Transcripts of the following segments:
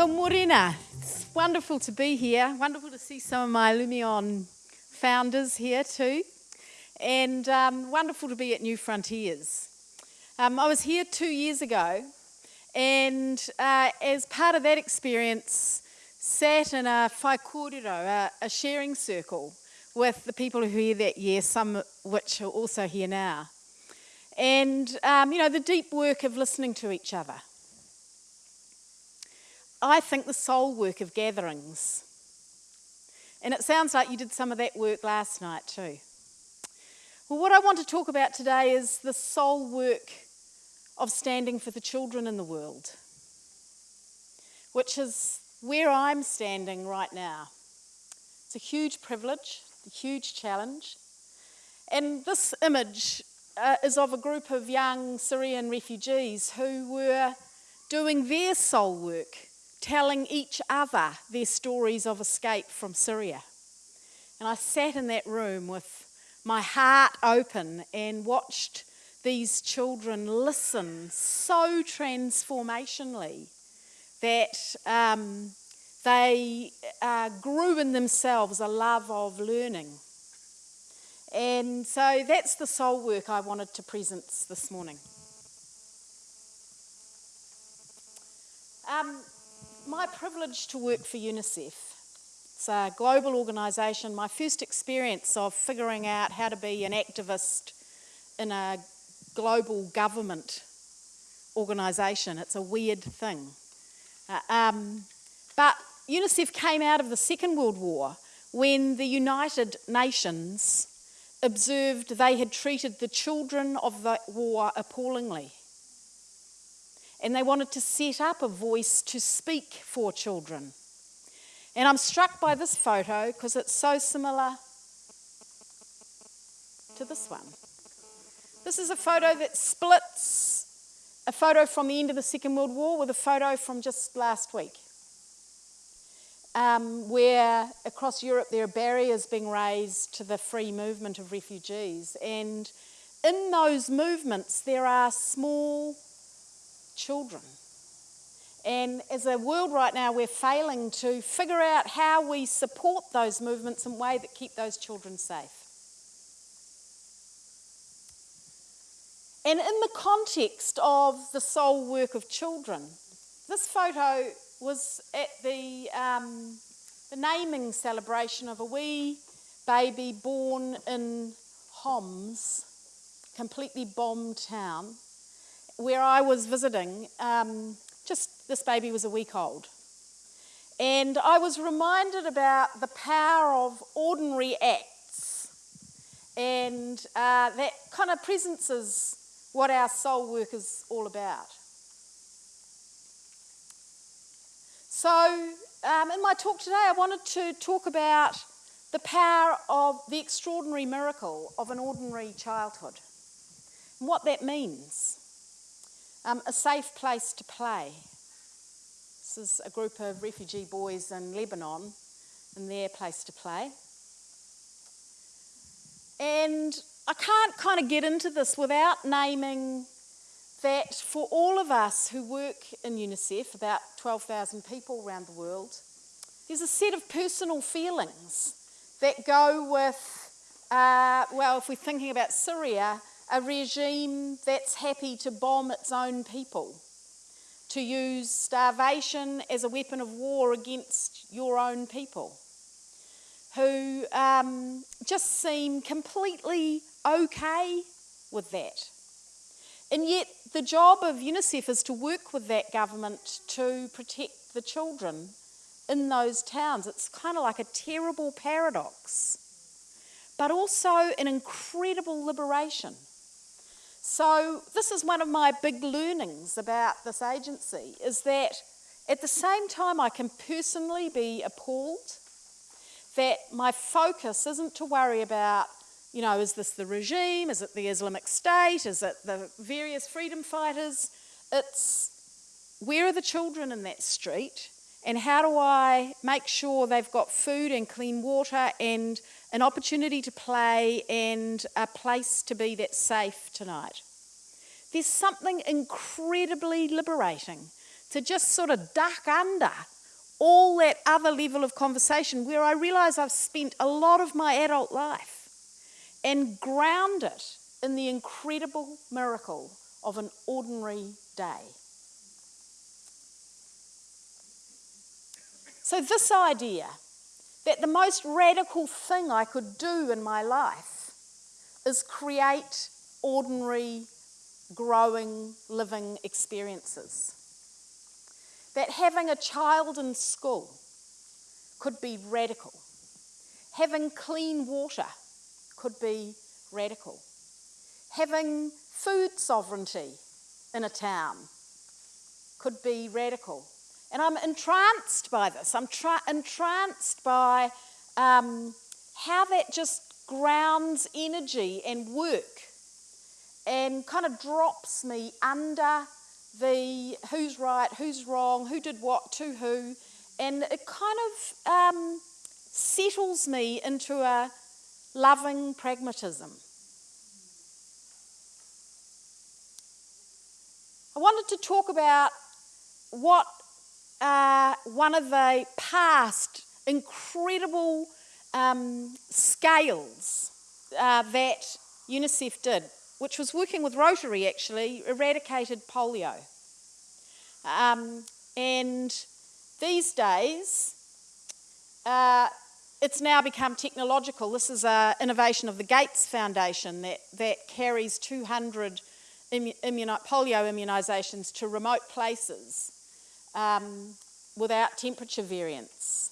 Well, Morena, it's wonderful to be here. Wonderful to see some of my Loomio founders here too. And um, wonderful to be at New Frontiers. Um, I was here two years ago, and uh, as part of that experience, sat in a whai kōrero, a, a sharing circle, with the people who were here that year, some which are also here now. And, um, you know, the deep work of listening to each other. I think the soul work of gatherings. And it sounds like you did some of that work last night too. Well, what I want to talk about today is the soul work of standing for the children in the world, which is where I'm standing right now. It's a huge privilege, a huge challenge. And this image uh, is of a group of young Syrian refugees who were doing their soul work, telling each other their stories of escape from Syria. And I sat in that room with my heart open and watched these children listen so transformationally that um, they uh, grew in themselves a love of learning. And so that's the soul work I wanted to present this morning. Um, my privilege to work for UNICEF. It's a global organisation. My first experience of figuring out how to be an activist in a global government organisation. It's a weird thing. Uh, um, but UNICEF came out of the Second World War when the United Nations observed they had treated the children of the war appallingly. And they wanted to set up a voice to speak for children. And I'm struck by this photo because it's so similar to this one. This is a photo that splits a photo from the end of the Second World War with a photo from just last week. Um, where across Europe there are barriers being raised to the free movement of refugees. And in those movements, there are small children. And as a world right now, we're failing to figure out how we support those movements in a way that keep those children safe. And in the context of the soul work of children, this photo was at the, um, the naming celebration of a wee baby born in Homs, completely bombed town, where I was visiting. Um, just this baby was a week old. And I was reminded about the power of ordinary acts. And uh, that kind of presences what our soul work is all about. So, um, in my talk today, I wanted to talk about the power of the extraordinary miracle of an ordinary childhood and what that means. Um, a safe place to play. This is a group of refugee boys in Lebanon and their place to play. And I can't kind of get into this without naming that for all of us who work in UNICEF, about 12,000 people around the world, there's a set of personal feelings that go with, uh, well, if we're thinking about Syria, a regime that's happy to bomb its own people, to use starvation as a weapon of war against your own people, who um, just seem completely okay with that. And yet, the job of UNICEF is to work with that government to protect the children in those towns. It's kind of like a terrible paradox, but also an incredible liberation. So, this is one of my big learnings about this agency is that at the same time, I can personally be appalled that my focus isn't to worry about you know, is this the regime? Is it the Islamic State? Is it the various freedom fighters? It's where are the children in that street? And how do I make sure they've got food and clean water and an opportunity to play and a place to be that's safe tonight? There's something incredibly liberating to just sort of duck under all that other level of conversation where I realise I've spent a lot of my adult life and ground it in the incredible miracle of an ordinary day. So, this idea that the most radical thing I could do in my life is create ordinary, growing, living experiences. That having a child in school could be radical. Having clean water could be radical. Having food sovereignty in a town could be radical. And I'm entranced by this. I'm tra- entranced by um, how that just grounds energy and work and kind of drops me under the who's right, who's wrong, who did what to who, and it kind of um, settles me into a loving pragmatism. I wanted to talk about what uh, one of the past incredible um, scales uh, that UNICEF did, which was working with Rotary actually, eradicated polio. Um, and these days, uh, it's now become technological. This is an innovation of the Gates Foundation that, that carries 200 immuno- polio immunisations to remote places um, without temperature variance.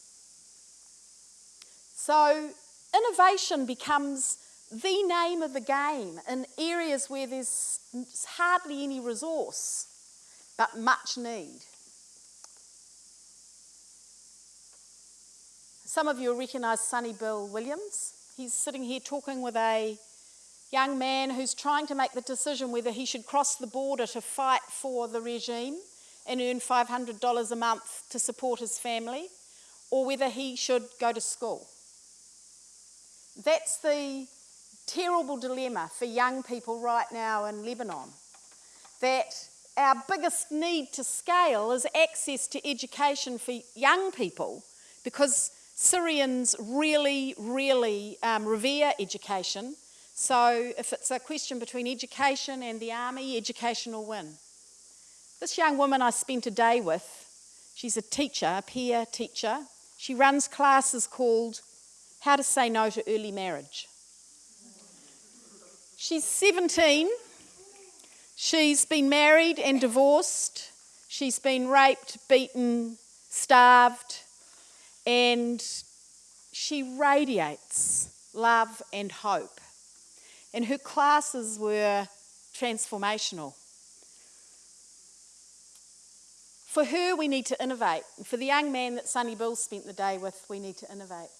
So, innovation becomes the name of the game in areas where there's hardly any resource but much need. Some of you will recognise Sonny Bill Williams. He's sitting here talking with a young man who's trying to make the decision whether he should cross the border to fight for the regime and earn $500 a month to support his family, or whether he should go to school. That's the terrible dilemma for young people right now in Lebanon. That our biggest need to scale is access to education for young people because Syrians really, really um, revere education. So if it's a question between education and the army, education will win. This young woman I spent a day with, she's a teacher, a peer teacher. She runs classes called How to Say No to Early Marriage. She's 17. She's been married and divorced. She's been raped, beaten, starved, and she radiates love and hope. And her classes were transformational. For her, we need to innovate. For the young man that Sonny Bill spent the day with, we need to innovate.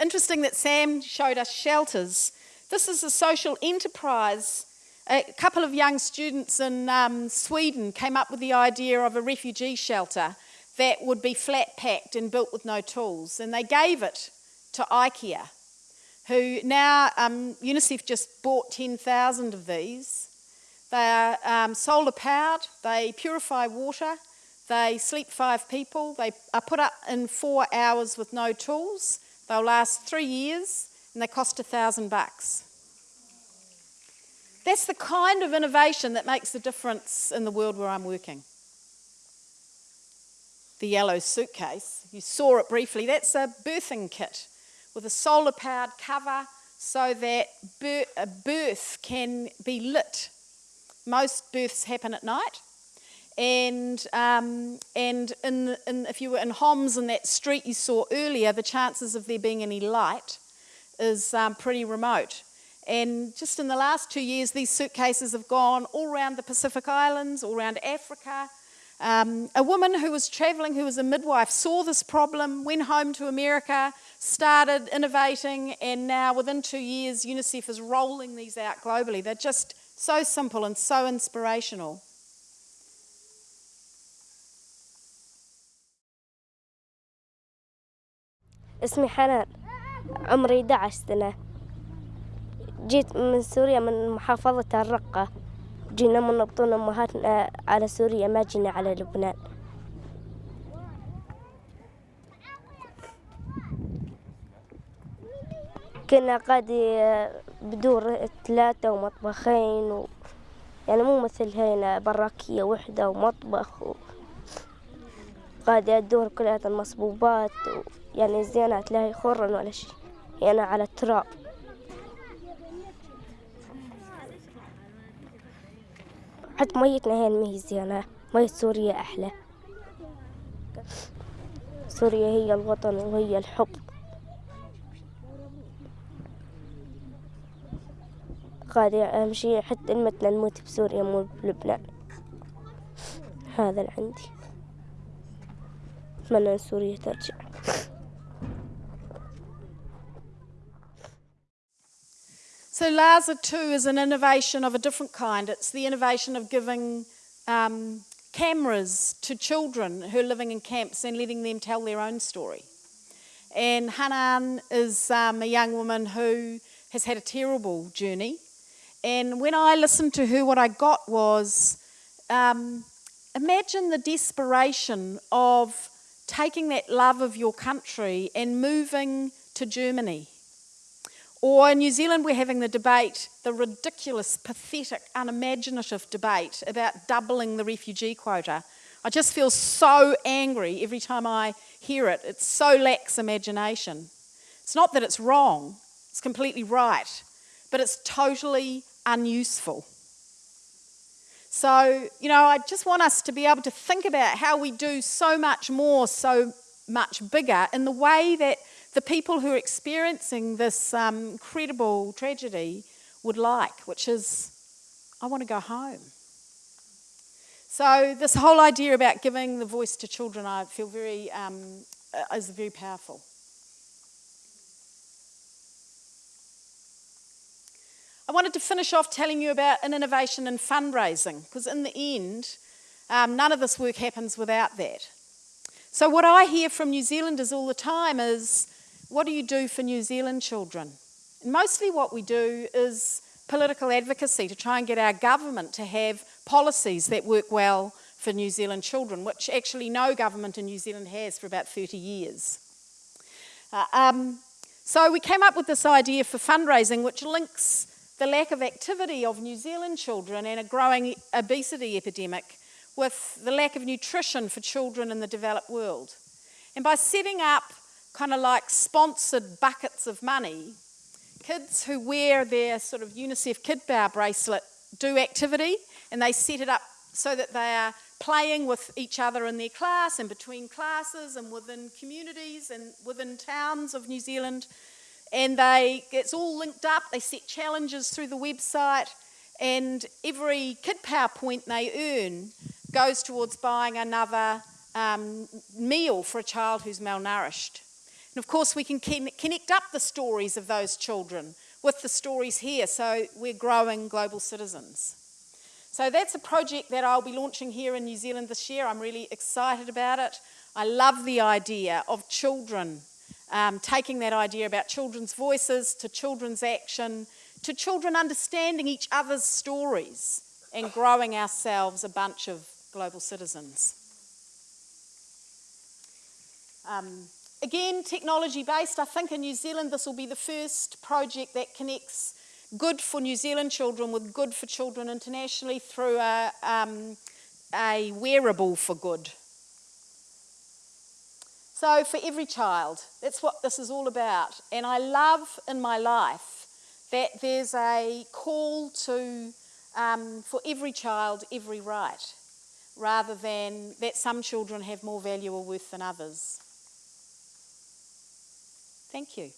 Interesting that Sam showed us shelters. This is a social enterprise. A couple of young students in um, Sweden came up with the idea of a refugee shelter that would be flat packed and built with no tools. And they gave it to IKEA, who now um, UNICEF just bought 10,000 of these. They are um, solar powered, they purify water, they sleep five people. They are put up in four hours with no tools. They'll last three years and they cost a thousand bucks. That's the kind of innovation that makes the difference in the world where I'm working. The yellow suitcase, you saw it briefly, that's a birthing kit with a solar powered cover so that a birth can be lit. Most births happen at night and um, and in, in, if you were in Homs in that street you saw earlier, the chances of there being any light is um, pretty remote. And just in the last two years, these suitcases have gone all around the Pacific Islands, all around Africa. Um, a woman who was traveling, who was a midwife, saw this problem, went home to America, started innovating, and now within two years, UNICEF is rolling these out globally. They're just so simple and so inspirational. اسمي حنان عمري 11 سنة. جيت من سوريا من محافظة الرقة. جينا من بطون أمهاتنا على سوريا ما جينا على لبنان. كنا قادي بدور ثلاثة ومطبخين و... يعني مو مثل هنا براكية وحدة ومطبخ و... قادي الدور كلها المصبوبات و... يعني زينات لا خرن ولا شيء يعني على التراب. حتى ميتنا هي ما زينة. مية سوريا أحلى. سوريا هي الوطن وهي الحب. قادي أهم شي حتى المتنا نموت بسوريا مو بلبنان. هذا اللي عندي. أتمنى أن سوريا ترجع. So LASA 2 is an innovation of a different kind. It's the innovation of giving um, cameras to children who are living in camps and letting them tell their own story. And Hanan is um, a young woman who has had a terrible journey. And when I listened to her, what I got was um, imagine the desperation of taking that love of your country and moving to Germany or in New Zealand, we're having the debate, the ridiculous, pathetic, unimaginative debate about doubling the refugee quota. I just feel so angry every time I hear it. It so lacks imagination. It's not that it's wrong, it's completely right, but it's totally unuseful. So, you know, I just want us to be able to think about how we do so much more, so much bigger in the way that the people who are experiencing this um, incredible tragedy would like, which is, I want to go home. So, this whole idea about giving the voice to children, I feel very, um, uh, is very powerful. I wanted to finish off telling you about an innovation in fundraising, because in the end, um, none of this work happens without that. So, what I hear from New Zealanders all the time is what do you do for New Zealand children? And mostly what we do is political advocacy to try and get our government to have policies that work well for New Zealand children, which actually no government in New Zealand has for about 30 years. Uh, um, so we came up with this idea for fundraising, which links the lack of activity of New Zealand children and a growing obesity epidemic with the lack of nutrition for children in the developed world. And by setting up kind of like sponsored buckets of money. Kids who wear their sort of UNICEF Kid Power bracelet do activity and they set it up so that they are playing with each other in their class and between classes and within communities and within towns of New Zealand. And they, it's all linked up. They set challenges through the website, and every Kid Power point they earn goes towards buying another um, meal for a child who's malnourished. And of course, we can connect up the stories of those children with the stories here, so we're growing global citizens. So that's a project that I'll be launching here in New Zealand this year. I'm really excited about it. I love the idea of children, um, taking that idea about children's voices to children's action, to children understanding each other's stories and growing ourselves a bunch of global citizens. Um, Again, technology based. I think in New Zealand this will be the first project that connects good for New Zealand children with good for children internationally through a, um, a wearable for good. So, for every child, that's what this is all about. And I love in my life that there's a call to, um, for every child, every right, rather than that some children have more value or worth than others. Thank you.